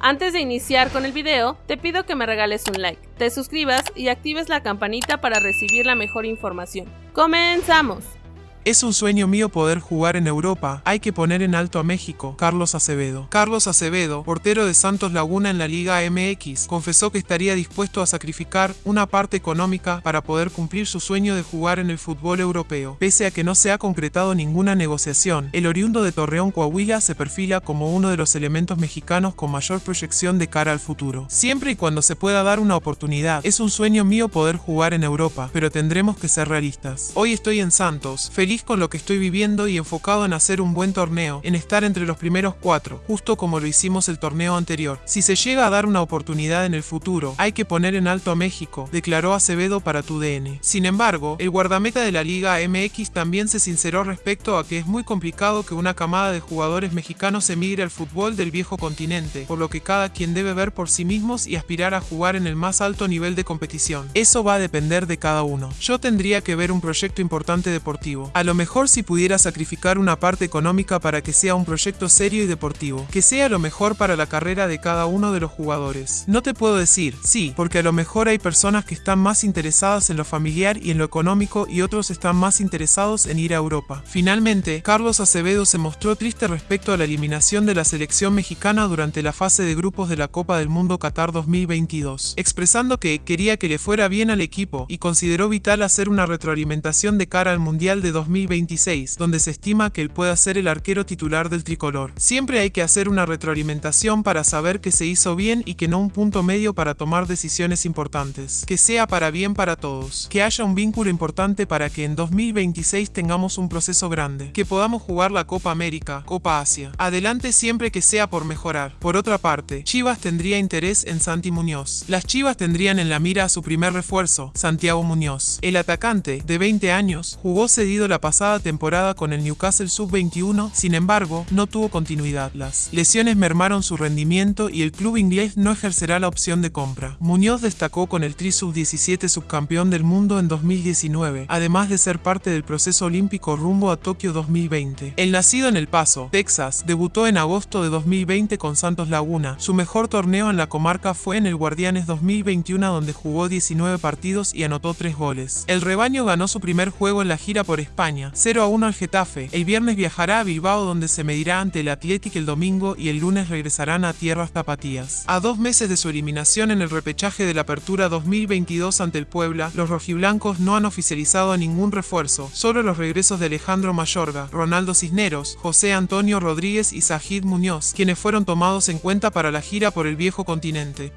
Antes de iniciar con el video, te pido que me regales un like, te suscribas y actives la campanita para recibir la mejor información. ¡Comenzamos! Es un sueño mío poder jugar en Europa, hay que poner en alto a México, Carlos Acevedo. Carlos Acevedo, portero de Santos Laguna en la Liga MX, confesó que estaría dispuesto a sacrificar una parte económica para poder cumplir su sueño de jugar en el fútbol europeo. Pese a que no se ha concretado ninguna negociación, el oriundo de Torreón Coahuila se perfila como uno de los elementos mexicanos con mayor proyección de cara al futuro. Siempre y cuando se pueda dar una oportunidad, es un sueño mío poder jugar en Europa, pero tendremos que ser realistas. Hoy estoy en Santos, feliz con lo que estoy viviendo y enfocado en hacer un buen torneo, en estar entre los primeros cuatro, justo como lo hicimos el torneo anterior. Si se llega a dar una oportunidad en el futuro, hay que poner en alto a México, declaró Acevedo para tu DN. Sin embargo, el guardameta de la Liga MX también se sinceró respecto a que es muy complicado que una camada de jugadores mexicanos emigre al fútbol del viejo continente, por lo que cada quien debe ver por sí mismos y aspirar a jugar en el más alto nivel de competición. Eso va a depender de cada uno. Yo tendría que ver un proyecto importante deportivo. Lo mejor si pudiera sacrificar una parte económica para que sea un proyecto serio y deportivo, que sea lo mejor para la carrera de cada uno de los jugadores. No te puedo decir, sí, porque a lo mejor hay personas que están más interesadas en lo familiar y en lo económico y otros están más interesados en ir a Europa. Finalmente, Carlos Acevedo se mostró triste respecto a la eliminación de la selección mexicana durante la fase de grupos de la Copa del Mundo Qatar 2022, expresando que quería que le fuera bien al equipo y consideró vital hacer una retroalimentación de cara al Mundial de 2022 2026, donde se estima que él pueda ser el arquero titular del tricolor. Siempre hay que hacer una retroalimentación para saber que se hizo bien y que no un punto medio para tomar decisiones importantes. Que sea para bien para todos. Que haya un vínculo importante para que en 2026 tengamos un proceso grande. Que podamos jugar la Copa América, Copa Asia. Adelante siempre que sea por mejorar. Por otra parte, Chivas tendría interés en Santi Muñoz. Las Chivas tendrían en la mira a su primer refuerzo, Santiago Muñoz. El atacante, de 20 años, jugó cedido la pasada temporada con el Newcastle Sub-21, sin embargo, no tuvo continuidad. Las lesiones mermaron su rendimiento y el club inglés no ejercerá la opción de compra. Muñoz destacó con el Tri Sub-17 subcampeón del mundo en 2019, además de ser parte del proceso olímpico rumbo a Tokio 2020. El nacido en El Paso, Texas, debutó en agosto de 2020 con Santos Laguna. Su mejor torneo en la comarca fue en el Guardianes 2021 donde jugó 19 partidos y anotó 3 goles. El rebaño ganó su primer juego en la gira por España 0 a 1 al Getafe. El viernes viajará a Bilbao donde se medirá ante el Athletic el domingo y el lunes regresarán a tierras tapatías. A dos meses de su eliminación en el repechaje de la Apertura 2022 ante el Puebla, los rojiblancos no han oficializado ningún refuerzo, solo los regresos de Alejandro Mayorga, Ronaldo Cisneros, José Antonio Rodríguez y Sajid Muñoz, quienes fueron tomados en cuenta para la gira por el viejo continente.